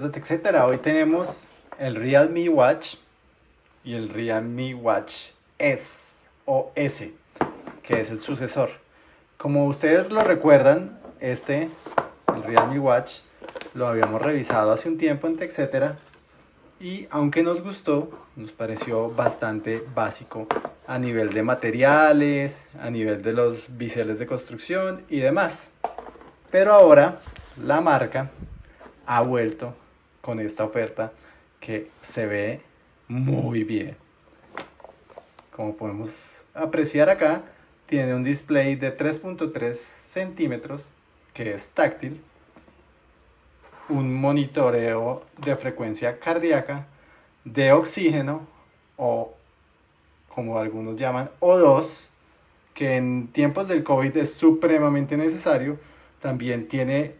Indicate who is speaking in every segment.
Speaker 1: De TechCetera, hoy tenemos el Realme Watch y el Realme Watch S o S, que es el sucesor. Como ustedes lo recuerdan, este, el Realme Watch, lo habíamos revisado hace un tiempo en y aunque nos gustó, nos pareció bastante básico a nivel de materiales, a nivel de los biseles de construcción y demás. Pero ahora la marca ha vuelto con esta oferta que se ve muy bien. Como podemos apreciar acá, tiene un display de 3.3 centímetros que es táctil, un monitoreo de frecuencia cardíaca, de oxígeno o como algunos llaman O2, que en tiempos del COVID es supremamente necesario. También tiene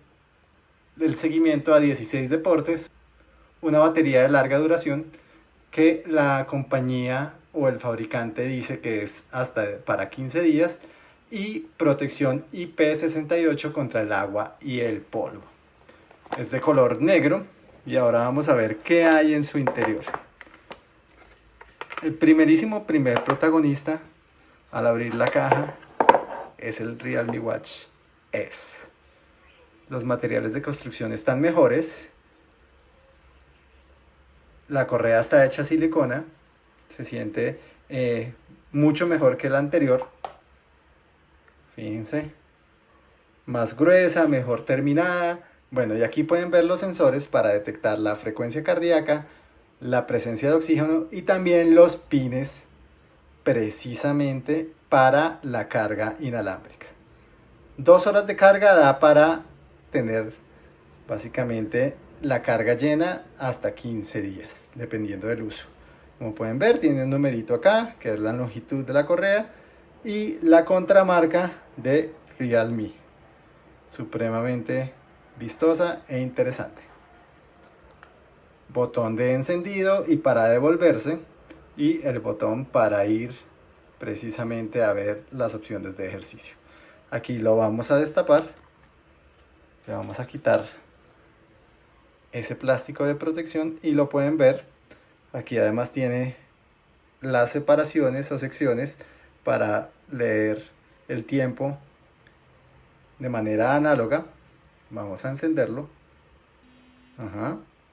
Speaker 1: el seguimiento a 16 deportes, una batería de larga duración que la compañía o el fabricante dice que es hasta para 15 días y protección IP68 contra el agua y el polvo. Es de color negro y ahora vamos a ver qué hay en su interior. El primerísimo primer protagonista al abrir la caja es el Realme Watch S los materiales de construcción están mejores. La correa está hecha silicona, se siente eh, mucho mejor que la anterior. Fíjense, más gruesa, mejor terminada. Bueno, y aquí pueden ver los sensores para detectar la frecuencia cardíaca, la presencia de oxígeno y también los pines precisamente para la carga inalámbrica. Dos horas de carga da para tener básicamente la carga llena hasta 15 días, dependiendo del uso. Como pueden ver, tiene un numerito acá, que es la longitud de la correa, y la contramarca de Realme. Supremamente vistosa e interesante. Botón de encendido y para devolverse, y el botón para ir precisamente a ver las opciones de ejercicio. Aquí lo vamos a destapar le vamos a quitar ese plástico de protección y lo pueden ver. Aquí además tiene las separaciones o secciones para leer el tiempo de manera análoga. Vamos a encenderlo.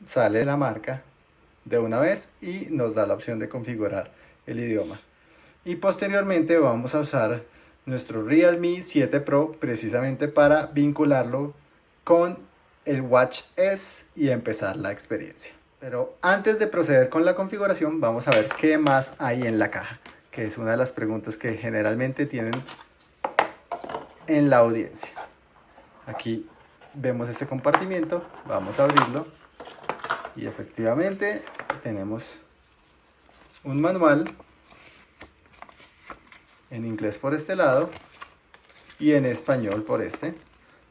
Speaker 1: Sale la marca de una vez y nos da la opción de configurar el idioma. Y posteriormente vamos a usar nuestro Realme 7 Pro precisamente para vincularlo con el Watch S y empezar la experiencia. Pero antes de proceder con la configuración, vamos a ver qué más hay en la caja, que es una de las preguntas que generalmente tienen en la audiencia. Aquí vemos este compartimiento, vamos a abrirlo y efectivamente tenemos un manual en inglés por este lado y en español por este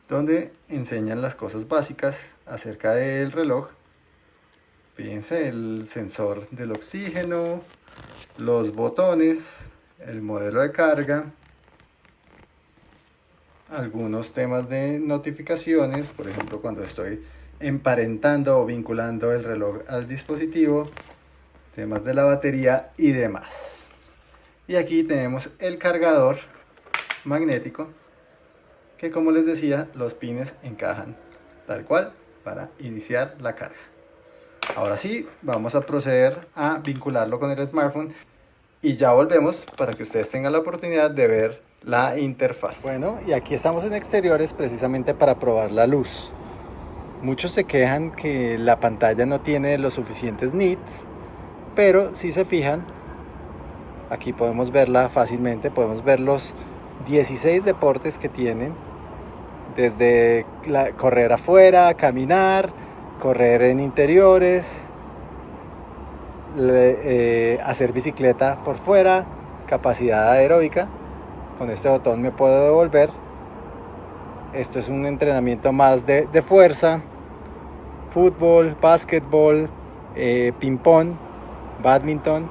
Speaker 1: donde enseñan las cosas básicas acerca del reloj. Fíjense el sensor del oxígeno, los botones, el modelo de carga, algunos temas de notificaciones, por ejemplo cuando estoy emparentando o vinculando el reloj al dispositivo, temas de la batería y demás. Y aquí tenemos el cargador magnético como les decía, los pines encajan tal cual para iniciar la carga. Ahora sí, vamos a proceder a vincularlo con el smartphone y ya volvemos para que ustedes tengan la oportunidad de ver la interfaz. Bueno, y aquí estamos en exteriores precisamente para probar la luz. Muchos se quejan que la pantalla no tiene los suficientes nits, pero si se fijan, aquí podemos verla fácilmente, podemos ver los 16 deportes que tienen desde correr afuera, caminar, correr en interiores, eh, hacer bicicleta por fuera, capacidad aeróbica. Con este botón me puedo devolver. Esto es un entrenamiento más de, fuerza, fútbol, básquetbol, eh, ping-pong, badminton,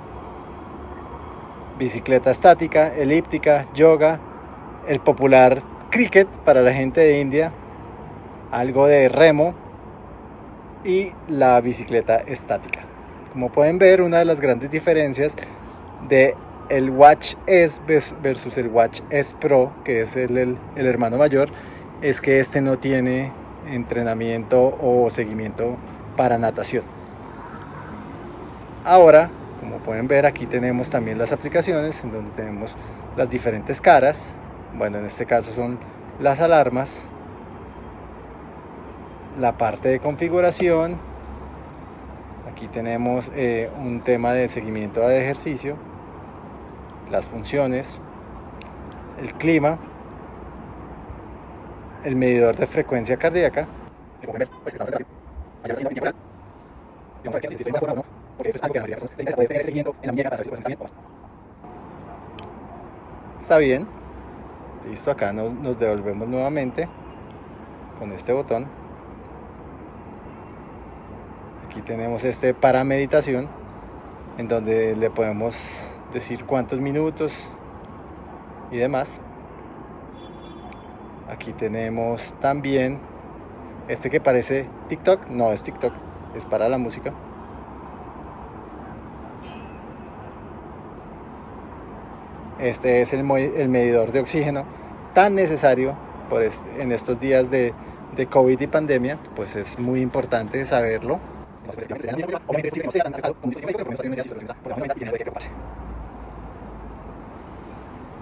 Speaker 1: bicicleta estática, elíptica, yoga, el popular cricket para la gente de India, algo de remo, y la bicicleta estática. Como pueden ver, una de las grandes diferencias de el Watch S versus el Watch S Pro, que es el, el, el hermano mayor, es que este no tiene entrenamiento o seguimiento para natación. Ahora, como pueden ver, aquí tenemos también las aplicaciones en donde tenemos las diferentes caras. Bueno, en este caso son las alarmas, la parte de configuración. Aquí tenemos eh, un tema de seguimiento de ejercicio, las funciones, el clima, el medidor de frecuencia cardíaca. Está bien. Listo, acá nos, nos devolvemos nuevamente con este botón. Aquí tenemos este para meditación, en donde le podemos decir cuántos minutos y demás. Aquí tenemos también este que parece TikTok, no es TikTok, es para la música. Este es el, medidor de oxígeno tan necesario en estos días de, de COVID y pandemia, pues es muy importante saberlo.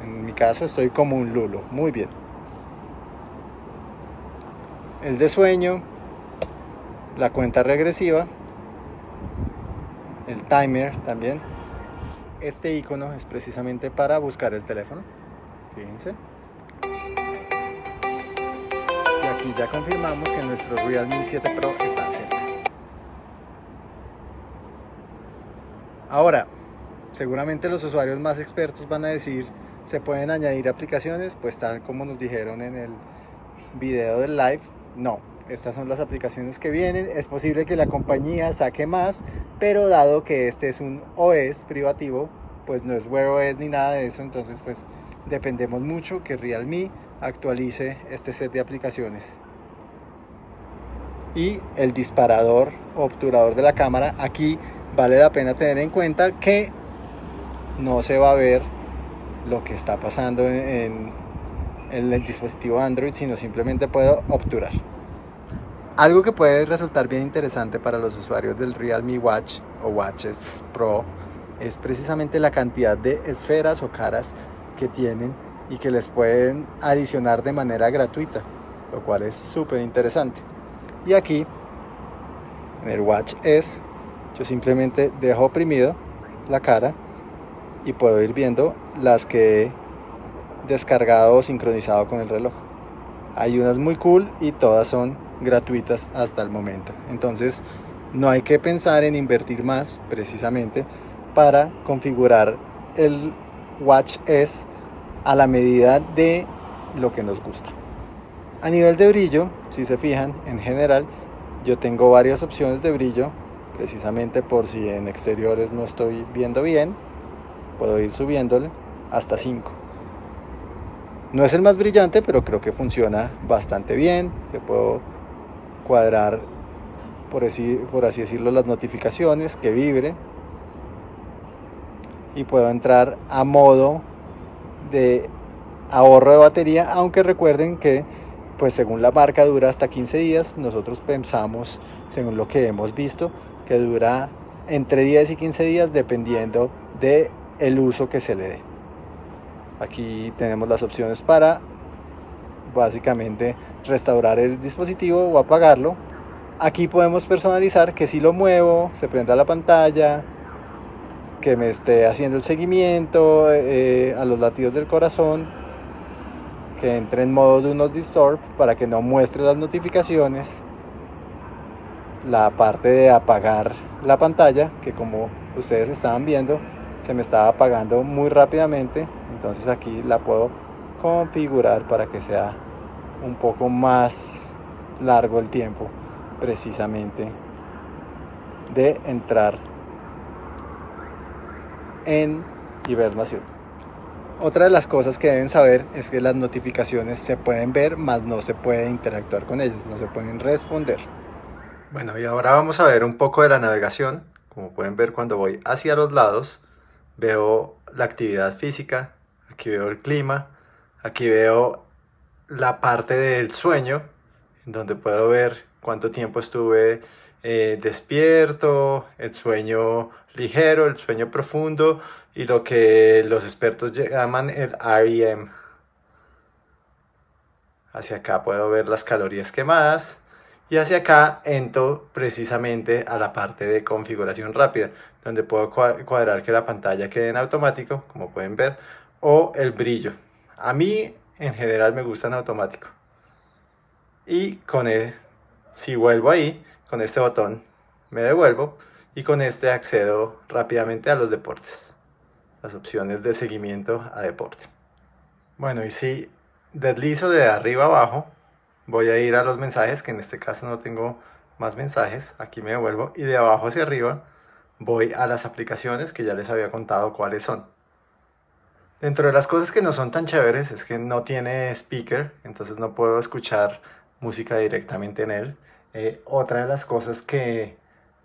Speaker 1: En mi caso estoy como un lulo, muy bien. El de sueño, la cuenta regresiva, el timer también, este icono es precisamente para buscar el teléfono. Fíjense. Y aquí ya confirmamos que nuestro Realme 7 Pro está cerca. Ahora, seguramente los usuarios más expertos van a decir, ¿se pueden añadir aplicaciones? Pues tal como nos dijeron en el video del live, no, estas son las aplicaciones que vienen. Es posible que la compañía saque más, pero dado que este es un OS privativo, pues no es Wear OS ni nada de eso, entonces pues dependemos mucho que Realme actualice este set de aplicaciones. Y el disparador obturador de la cámara, aquí vale la pena tener en cuenta que no se va a ver lo que está pasando en, en el dispositivo Android, sino simplemente puedo obturar. Algo que puede resultar bien interesante para los usuarios del Realme Watch o Watches Pro es precisamente la cantidad de esferas o caras que tienen y que les pueden adicionar de manera gratuita, lo cual es súper interesante. Y aquí, en el Watch S, yo simplemente dejo oprimido la cara y puedo ir viendo las que he descargado o sincronizado con el reloj. Hay unas muy cool y todas son gratuitas hasta el momento. Entonces no hay que pensar en invertir más precisamente para configurar el Watch S a la medida de lo que nos gusta. A nivel de brillo, si se fijan, en general yo tengo varias opciones de brillo, precisamente por si en exteriores no estoy viendo bien, puedo ir subiéndole hasta 5. No es el más brillante, pero creo que funciona bastante bien. Puedo cuadrar, por así, por así decirlo, las notificaciones, que vibre. Y puedo entrar a modo de ahorro de batería, aunque recuerden que pues según la marca dura hasta 15 días, nosotros pensamos, según lo que hemos visto, que dura entre 10 y 15 días dependiendo de el uso que se le dé. Aquí tenemos las opciones para básicamente restaurar el dispositivo o apagarlo. Aquí podemos personalizar que si lo muevo se prenda la pantalla, que me esté haciendo el seguimiento eh, a los latidos del corazón, que entre en modo de unos disturb para que no muestre las notificaciones. La parte de apagar la pantalla, que como ustedes estaban viendo, se me estaba apagando muy rápidamente entonces aquí la puedo configurar para que sea un poco más largo el tiempo precisamente de entrar en hibernación. Otra de las cosas que deben saber es que las notificaciones se pueden ver, mas no se puede interactuar con ellas, no se pueden responder. Bueno, y ahora vamos a ver un poco de la navegación. Como pueden ver cuando voy hacia los lados, veo la actividad física, aquí veo el clima, aquí veo la parte del sueño, donde puedo ver cuánto tiempo estuve eh, despierto, el sueño ligero, el sueño profundo y lo que los expertos llaman el REM. Hacia acá puedo ver las calorías quemadas, y hacia acá entro precisamente a la parte de configuración rápida, donde puedo cuadrar que la pantalla quede en automático, como pueden ver, o el brillo. A mí en general me gusta en automático. Y con el, si vuelvo ahí, con este botón me devuelvo y con este accedo rápidamente a los deportes. Las opciones de seguimiento a deporte. Bueno, y si deslizo de arriba abajo, voy a ir a los mensajes, que en este caso no tengo más mensajes, aquí me devuelvo, y de abajo hacia arriba voy a las aplicaciones que ya les había contado cuáles son. Dentro de las cosas que no son tan chéveres es que no tiene speaker, entonces no puedo escuchar música directamente en él. Eh, otra de las cosas que,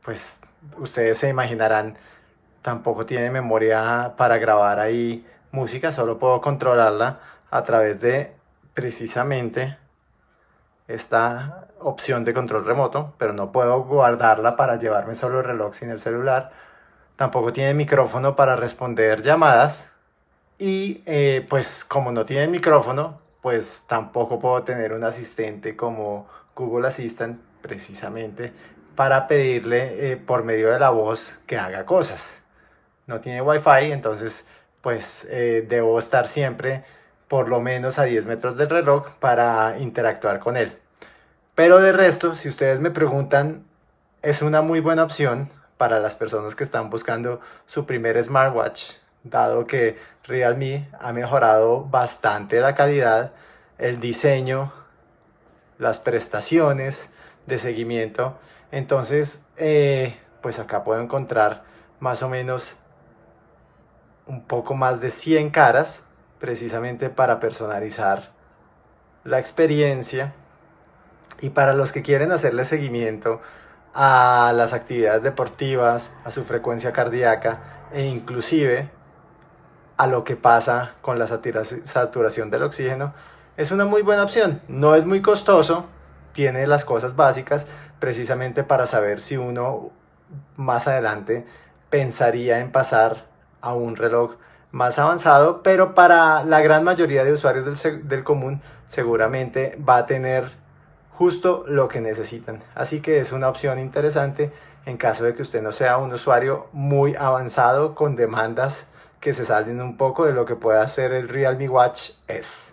Speaker 1: pues, ustedes se imaginarán, tampoco tiene memoria para grabar ahí música, solo puedo controlarla a través de precisamente esta opción de control remoto, pero no puedo guardarla para llevarme solo el reloj sin el celular. Tampoco tiene micrófono para responder llamadas. Y eh, pues como no tiene micrófono, pues tampoco puedo tener un asistente como Google Assistant precisamente para pedirle eh, por medio de la voz que haga cosas. No tiene wifi, entonces pues eh, debo estar siempre por lo menos a 10 metros del reloj para interactuar con él. Pero de resto, si ustedes me preguntan, es una muy buena opción para las personas que están buscando su primer smartwatch, dado que Realme ha mejorado bastante la calidad, el diseño, las prestaciones de seguimiento. Entonces, eh, pues acá puedo encontrar más o menos un poco más de 100 caras precisamente para personalizar la experiencia y para los que quieren hacerle seguimiento a las actividades deportivas, a su frecuencia cardíaca e inclusive a lo que pasa con la saturación del oxígeno, es una muy buena opción. No es muy costoso, tiene las cosas básicas precisamente para saber si uno más adelante pensaría en pasar a un reloj más avanzado, pero para la gran mayoría de usuarios del, común seguramente va a tener justo lo que necesitan. Así que es una opción interesante en caso de que usted no sea un usuario muy avanzado con demandas que se salen un poco de lo que puede hacer el Realme Watch S.